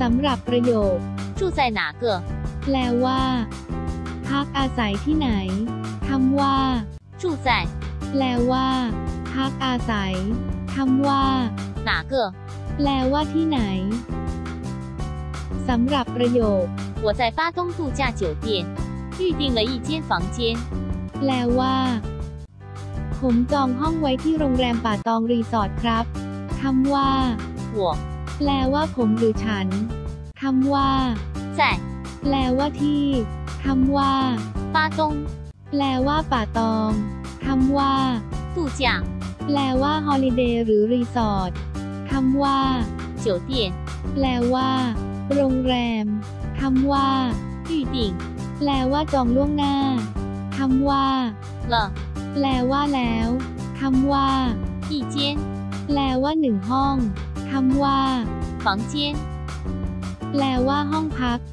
สำหรับประโยค 住在哪个？ แปลว่า พักอาศัยที่ไหน คำว่า 住在 แปลว่า พักอาศัย คำว่า 哪个？ แปลว่าที่ไหน สำหรับประโยค 我在巴东度假酒店预定了一间房间。 แปลว่า ผมจองห้องไว้ที่โรงแรมป่าตองรีสอร์ทครับ คำว่า 我 แปลว่าผมหรือฉัน คำว่า 在 แปลว่าที่ คำว่า 巴东 แปลว่าป่าตอง คำว่า 度假 แปลว่าฮอลิเดย์หรือรีสอร์ท คำว่า 酒店 แปลว่า โรงแรม คำว่า 预定 แปลว่าจองล่วงหน้า คำว่า 了 แปลว่าแล้ว คำว่า 一间 แปลว่าหนึ่งห้อง คำว่า房间。แปลว่าห้องพัก